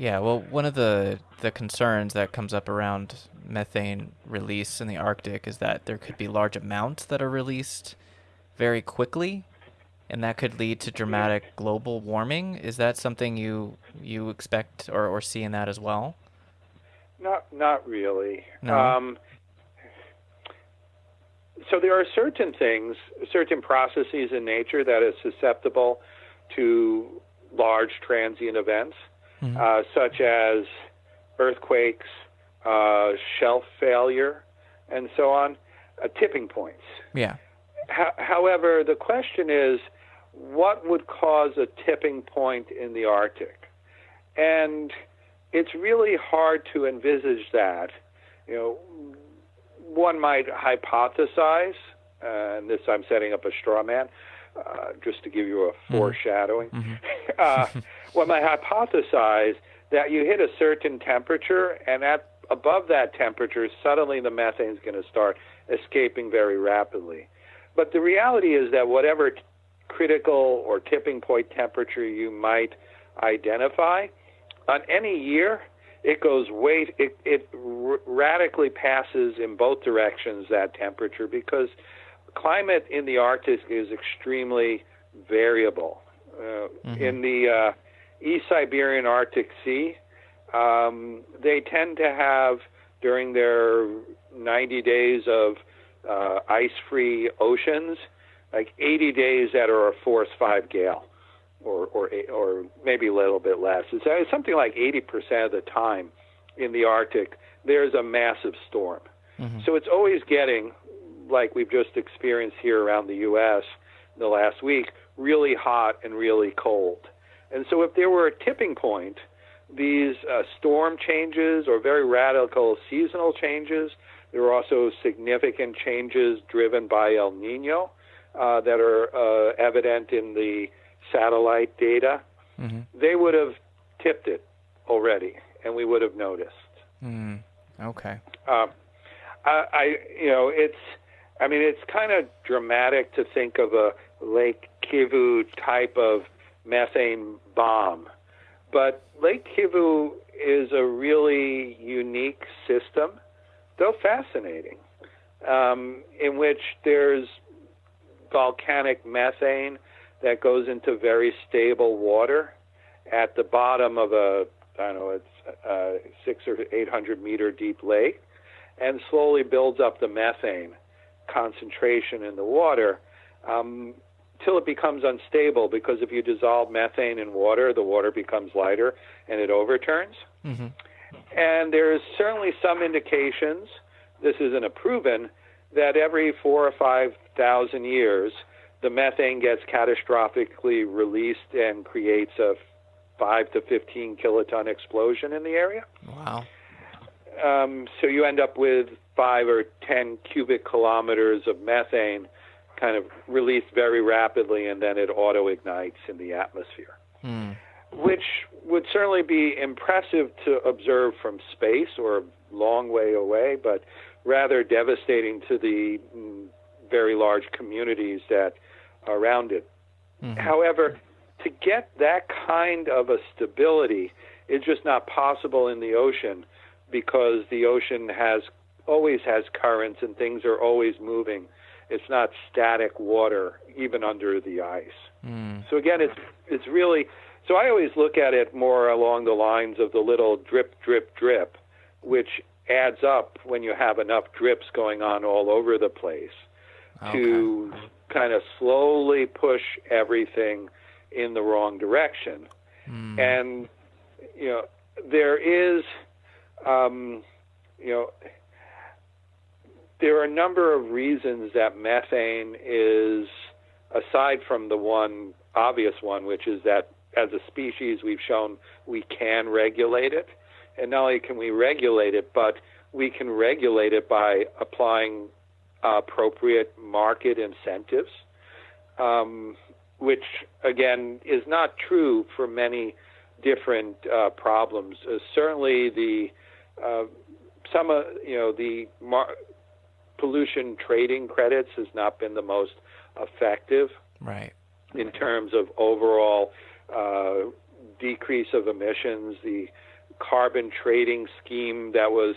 Yeah, well, one of the the concerns that comes up around methane release in the Arctic is that there could be large amounts that are released very quickly, and that could lead to dramatic global warming. Is that something you you expect or, or see in that as well? Not not really. No. Um, so there are certain things, certain processes in nature that are susceptible to large transient events, Mhm. uh, such as earthquakes, uh, shelf failure, and so on, uh, tipping points. Yeah. Ho- however, the question is, what would cause a tipping point in the Arctic? And it's really hard to envisage that. You know, one might hypothesize, uh, and this I'm setting up a straw man, uh, just to give you a foreshadowing. uh, one might hypothesize that you hit a certain temperature, and at above that temperature, suddenly the methane is going to start escaping very rapidly. But the reality is that whatever t- critical or tipping point temperature you might identify, on any year, it goes way, it, it r- radically passes in both directions that temperature because climate in the Arctic is extremely variable. Uh, In the uh, East Siberian Arctic Sea, um, they tend to have during their 90 days of uh, ice-free oceans, like 80 days that are a force five gale, or or or maybe a little bit less. It's uh, something like 80% of the time in the Arctic there's a massive storm. So it's always getting, like we've just experienced here around the U.S. the last week, really hot and really cold. And so if there were a tipping point, these uh, storm changes or very radical seasonal changes, there are also significant changes driven by El Nino uh, that are uh, evident in the satellite data. Mhm. They would have tipped it already, and we would have noticed. Mm. Okay. Um, I, I, you know, it's, I mean, it's kind of dramatic to think of a Lake Kivu type of methane bomb, but Lake Kivu is a really unique system, though fascinating, um, in which there's volcanic methane that goes into very stable water at the bottom of a I don't know it's uh, six or eight hundred meter deep lake, and slowly builds up the methane concentration in the water. Um, till it becomes unstable. Because if you dissolve methane in water, the water becomes lighter and it overturns. hmm And there's certainly some indications, this isn't a proven, that every four or five thousand years, the methane gets catastrophically released and creates a five to 15 kiloton explosion in the area. Wow. Um, so you end up with five or 10 cubic kilometers of methane kind of released very rapidly, and then it auto ignites in the atmosphere Hmm. which would certainly be impressive to observe from space or a long way away, but rather devastating to the mm, very large communities that are around it. However, to get that kind of a stability is just not possible in the ocean because the ocean has always has currents and things are always moving. It's not static water even under the ice. Mm. So again, it's it's really so I always look at it more along the lines of the little drip, drip, drip, which adds up when you have enough drips going on all over the place to kind of slowly push everything in the wrong direction. Mm. And you know, there is, um, you know, there are a number of reasons that methane is, aside from the one obvious one, which is that as a species we've shown we can regulate it. And not only can we regulate it, but we can regulate it by applying appropriate market incentives, um, which again is not true for many different uh, problems. Uh, certainly, the uh, some you know the mar- pollution trading credits has not been the most effective Right. in terms of overall uh, decrease of emissions, the carbon trading scheme that was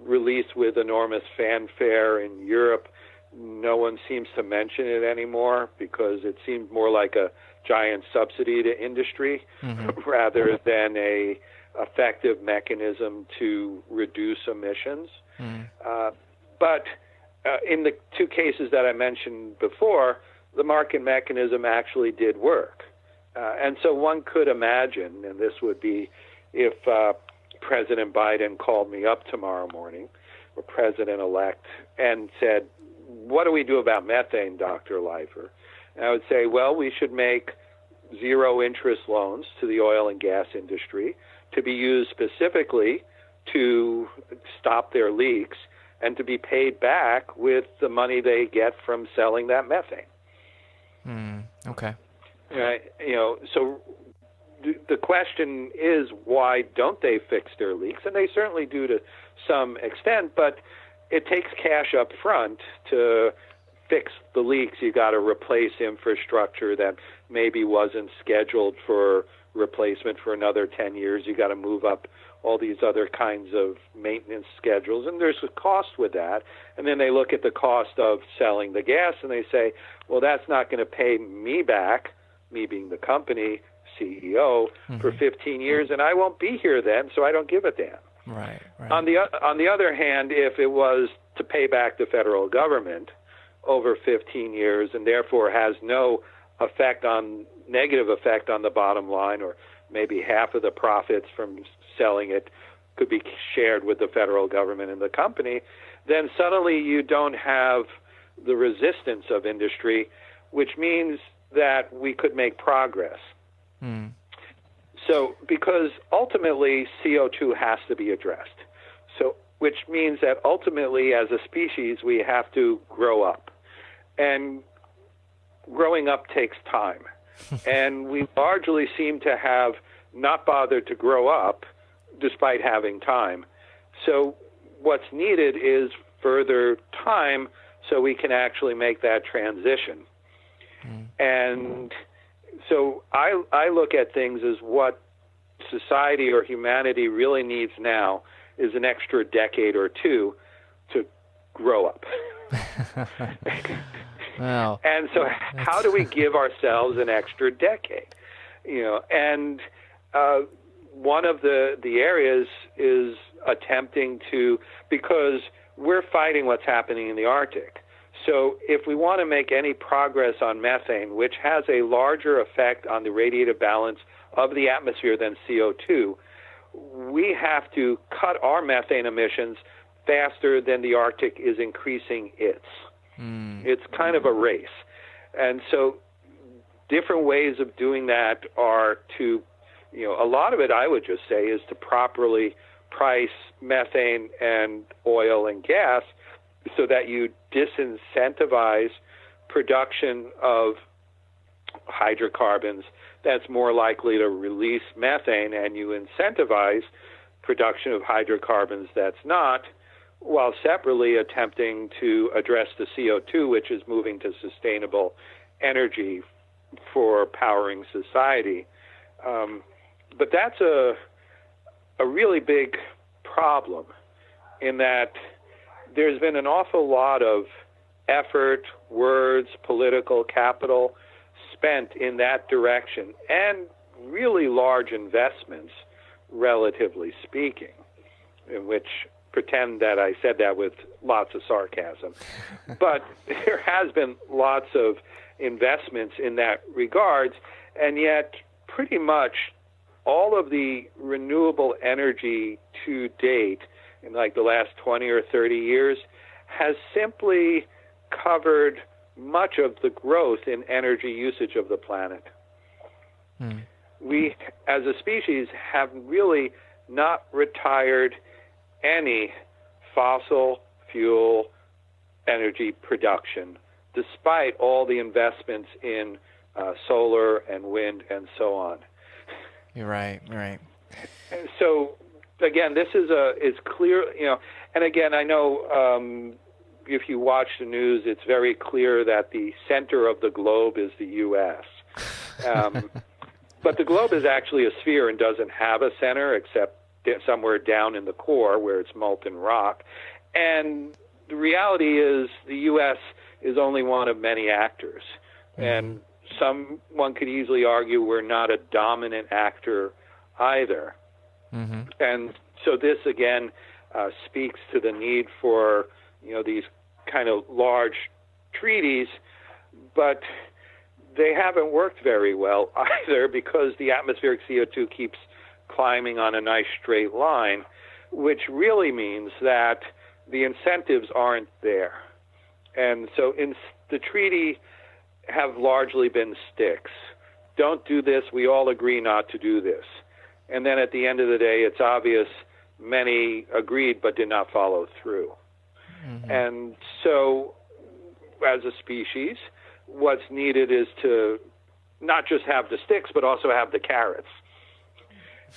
released with enormous fanfare in Europe. No one seems to mention it anymore because it seemed more like a giant subsidy to industry mm-hmm. rather than a effective mechanism to reduce emissions. Mm-hmm. Uh, but uh, in the two cases that I mentioned before, the market mechanism actually did work. Uh, and so one could imagine, and this would be if uh, President Biden called me up tomorrow morning, or President elect, and said, What do we do about methane, Dr. Leifer? And I would say, Well, we should make zero interest loans to the oil and gas industry to be used specifically to stop their leaks and to be paid back with the money they get from selling that methane. Mm, okay. Right. You know, so the question is why don't they fix their leaks? And they certainly do to some extent, but it takes cash up front to fix the leaks. You got to replace infrastructure that maybe wasn't scheduled for replacement for another 10 years. You got to move up all these other kinds of maintenance schedules, and there's a cost with that. And then they look at the cost of selling the gas and they say, well, that's not going to pay me back, me being the company CEO, mm-hmm. for 15 years, and I won't be here then, so I don't give a damn. Right, right. On the on the other hand, if it was to pay back the federal government over 15 years and therefore has no effect on negative effect on the bottom line or maybe half of the profits from selling it could be shared with the federal government and the company, then suddenly you don't have the resistance of industry, which means that we could make progress. Mm. So, because ultimately CO2 has to be addressed. So, which means that ultimately, as a species, we have to grow up. And growing up takes time. and we largely seem to have not bothered to grow up despite having time. So, what's needed is further time so we can actually make that transition. Mm. And so I, I look at things as what society or humanity really needs now is an extra decade or two to grow up. wow. And so, how do we give ourselves an extra decade? You know, and uh, one of the the areas is attempting to because we're fighting what's happening in the Arctic. So, if we want to make any progress on methane, which has a larger effect on the radiative balance of the atmosphere than CO2, we have to cut our methane emissions faster than the Arctic is increasing its. Mm. It's kind of a race. And so, different ways of doing that are to, you know, a lot of it I would just say is to properly price methane and oil and gas so that you disincentivize production of hydrocarbons that's more likely to release methane and you incentivize production of hydrocarbons that's not while separately attempting to address the CO2 which is moving to sustainable energy for powering society. Um, but that's a a really big problem in that there's been an awful lot of effort, words, political capital spent in that direction, and really large investments, relatively speaking, in which pretend that I said that with lots of sarcasm. but there has been lots of investments in that regards, and yet pretty much all of the renewable energy to date in like the last 20 or 30 years has simply covered much of the growth in energy usage of the planet. Hmm. We, as a species, have really not retired any fossil fuel energy production, despite all the investments in uh, solar and wind and so on. You're right, right. And so again, this is a is clear, you know, and again, I know um, if you watch the news, it's very clear that the center of the globe is the U.S. Um, but the globe is actually a sphere and doesn't have a center except somewhere down in the core where it's molten rock. And the reality is the U.S. is only one of many actors. Mm-hmm. And someone could easily argue we're not a dominant actor either. Mm-hmm. And so this again uh, speaks to the need for you know these kind of large treaties, but they haven't worked very well either because the atmospheric CO2 keeps climbing on a nice straight line, which really means that the incentives aren't there. And so in the treaty have largely been sticks. Don't do this. We all agree not to do this. And then at the end of the day, it's obvious many agreed but did not follow through. Mm-hmm. And so, as a species, what's needed is to not just have the sticks, but also have the carrots.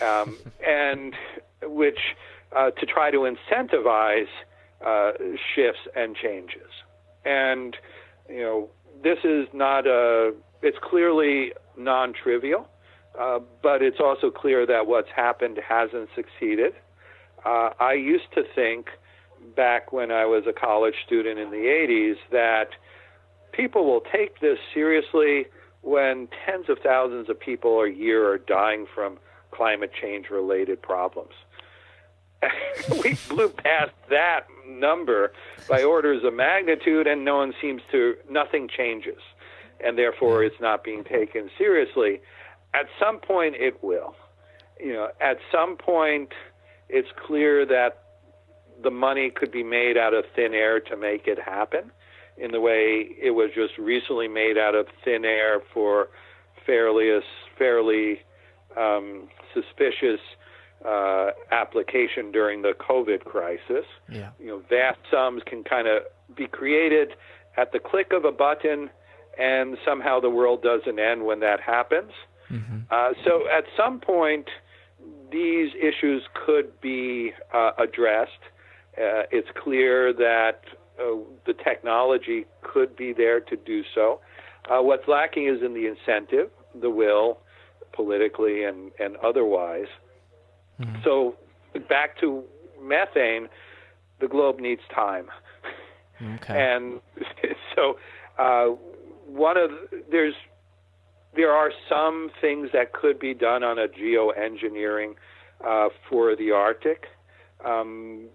Um, and which uh, to try to incentivize uh, shifts and changes. And, you know, this is not a, it's clearly non trivial, uh, but it's also clear that what's happened hasn't succeeded. Uh, I used to think back when I was a college student in the 80s that people will take this seriously when tens of thousands of people a year are dying from climate change related problems. we blew past that number by orders of magnitude, and no one seems to, nothing changes. And therefore, it's not being taken seriously. At some point, it will. You know, at some point, it's clear that the money could be made out of thin air to make it happen in the way it was just recently made out of thin air for fairly fairly um, suspicious uh, application during the COVID crisis. Yeah. You know, vast sums can kind of be created at the click of a button, and somehow the world doesn't end when that happens. Mm-hmm. Uh, so at some point, these issues could be uh, addressed. Uh, it's clear that uh, the technology could be there to do so. Uh, what's lacking is in the incentive, the will, politically and, and otherwise. Mm-hmm. So back to methane, the globe needs time. Okay. And so uh, one of there's there are some things that could be done on a geoengineering uh, for the Arctic. Um,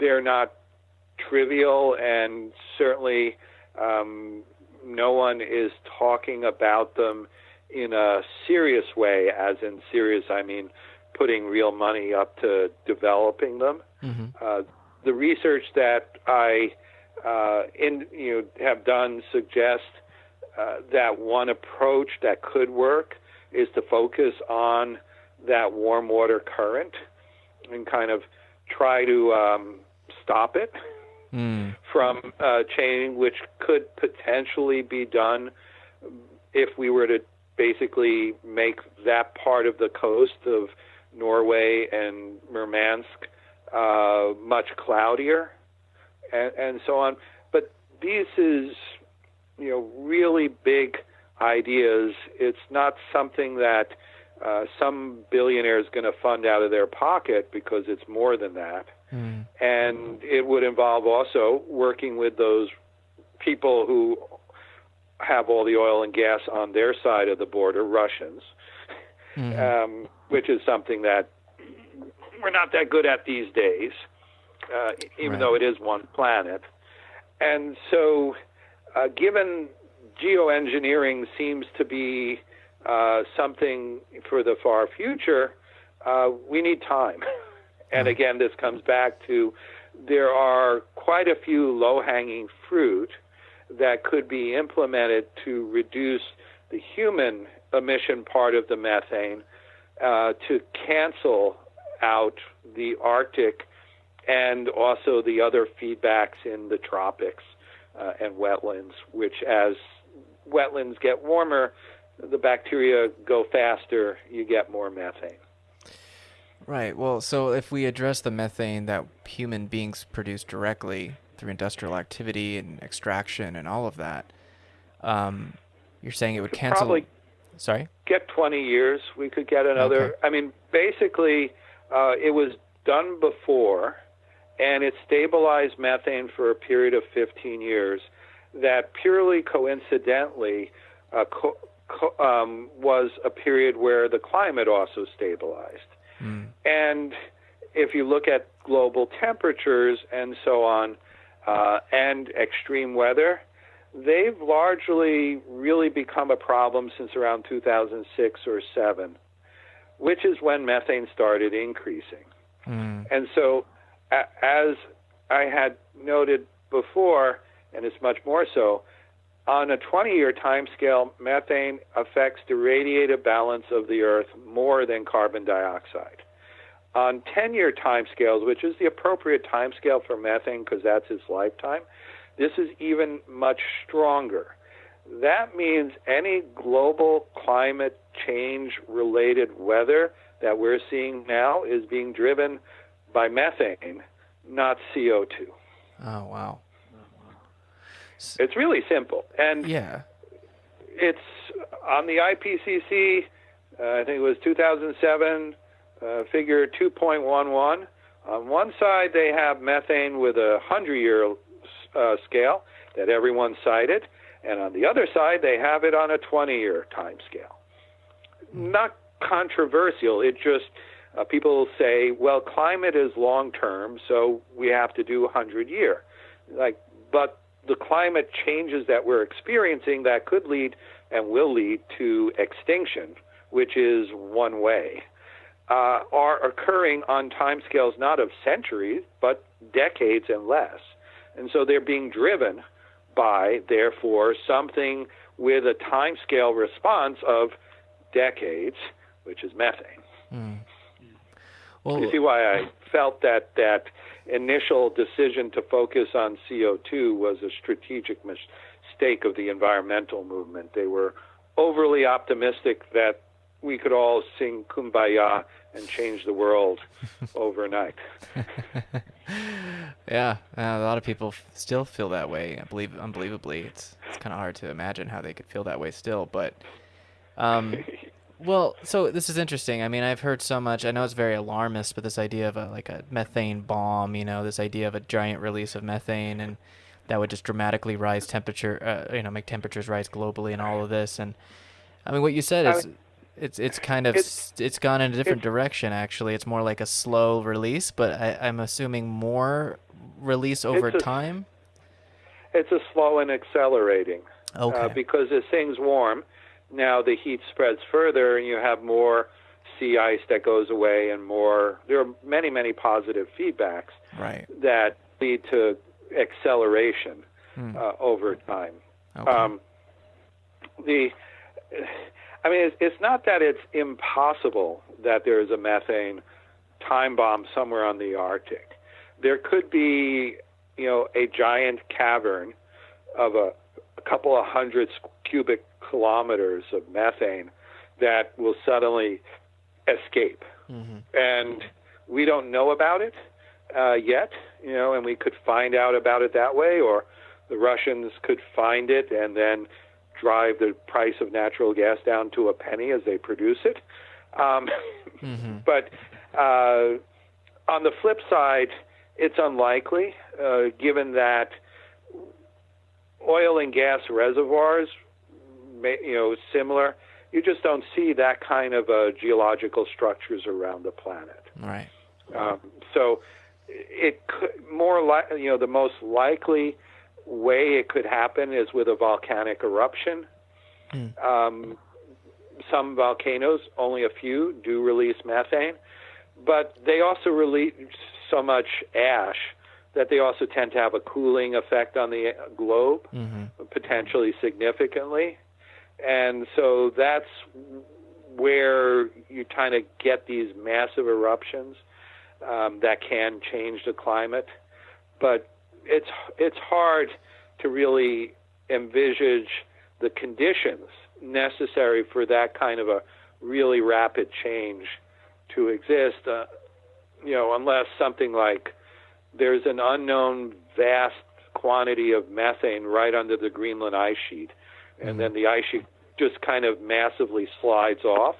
they're not trivial, and certainly um, no one is talking about them in a serious way. As in serious, I mean putting real money up to developing them. Mm-hmm. Uh, the research that I uh, in, you know, have done suggests uh, that one approach that could work is to focus on that warm water current and kind of try to um, stop it mm. from uh, changing, which could potentially be done if we were to basically make that part of the coast of Norway and Murmansk uh, much cloudier, and, and so on. But this is, you know, really big ideas. It's not something that uh, some billionaire is going to fund out of their pocket because it's more than that. Mm. And it would involve also working with those people who have all the oil and gas on their side of the border, Russians, mm-hmm. um, which is something that we're not that good at these days, uh, even right. though it is one planet. And so, uh, given geoengineering seems to be uh, something for the far future, uh, we need time. and again, this comes back to there are quite a few low hanging fruit that could be implemented to reduce the human emission part of the methane uh, to cancel out the Arctic and also the other feedbacks in the tropics uh, and wetlands, which as wetlands get warmer, the bacteria go faster, you get more methane. Right. Well, so if we address the methane that human beings produce directly through industrial activity and extraction and all of that, um, you're saying it would cancel. Probably, Sorry. Get 20 years. We could get another. Okay. I mean, basically, uh, it was done before, and it stabilized methane for a period of 15 years. That purely coincidentally uh, co- co- um, was a period where the climate also stabilized. Mm. And if you look at global temperatures and so on, uh, and extreme weather, they've largely really become a problem since around 2006 or 7, which is when methane started increasing. Mm. And so, a- as I had noted before, and it's much more so, on a 20 year time scale, methane affects the radiative balance of the Earth more than carbon dioxide. On 10 year time scales, which is the appropriate time scale for methane because that's its lifetime, this is even much stronger. That means any global climate change related weather that we're seeing now is being driven by methane, not CO2. Oh wow. It's really simple. And Yeah. it's on the IPCC, uh, I think it was 2007, uh, figure 2.11. On one side, they have methane with a 100 year uh, scale that everyone cited, and on the other side, they have it on a 20 year time scale. Not controversial, it just uh, people say, well, climate is long term, so we have to do 100 year. Like, but the climate changes that we're experiencing that could lead and will lead to extinction, which is one way, uh, are occurring on timescales not of centuries, but decades and less. And so they're being driven by, therefore, something with a timescale response of decades, which is methane. Mm. Well, You see why I felt that that initial decision to focus on CO2 was a strategic mistake of the environmental movement. They were overly optimistic that we could all sing kumbaya and change the world overnight. yeah, uh, a lot of people f- still feel that way. I believe, unbelievably, it's it's kind of hard to imagine how they could feel that way still. But, um, well, so this is interesting. I mean, I've heard so much. I know it's very alarmist, but this idea of a like a methane bomb, you know, this idea of a giant release of methane and that would just dramatically rise temperature, uh, you know, make temperatures rise globally and all of this. And I mean, what you said I is. It's it's kind of It's- it's gone in a different direction actually. It's more like a slow release, but I, I'm assuming more release over It's a- time. It's a slow and accelerating. Okay. Uh, because as things warm, now the heat spreads further and you have more sea ice that goes away and more. There are many, many positive feedbacks right. that lead to acceleration Hmm. uh, over time. Okay. Um, the, I mean, it's, it's not that it's impossible that there is a methane time bomb somewhere on the Arctic. There could be, you know, a giant cavern of a, a couple of hundred cubic kilometers of methane that will suddenly escape hmm and we don't know about it uh, yet, you know, and we could find out about it that way, or the Russians could find it and then drive the price of natural gas down to a penny as they produce it. Um, hmm but uh, on the flip side, it's unlikely, uh, given that oil and gas reservoirs, may, you know, similar. You just don't see that kind of uh, geological structures around the planet. Right. Um, so it could more like you know the most likely way it could happen is with a volcanic eruption. Hmm. Um, some volcanoes, only a few, do release methane, but they also release so much ash that they also tend to have a cooling effect on the globe, hmm potentially significantly. And so that's where you kind of get these massive eruptions um, that can change the climate. But it's it's hard to really envisage the conditions necessary for that kind of a really rapid change to exist. Uh, you know, unless something like there's an unknown vast quantity of methane right under the Greenland ice sheet, and then the ice sheet just kind of massively slides off,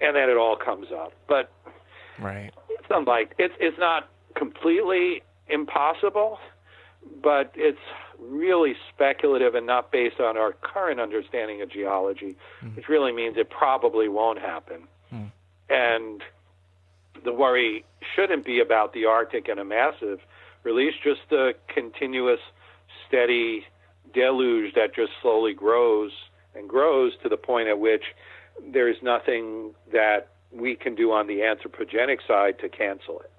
and then it all comes up. But right, it's unlike it's it's not completely impossible, but it's really speculative and not based on our current understanding of geology, mm. which really means it probably won't happen. Mm. And the worry shouldn't be about the Arctic and a massive release, just a continuous, steady deluge that just slowly grows and grows to the point at which there's nothing that we can do on the anthropogenic side to cancel it.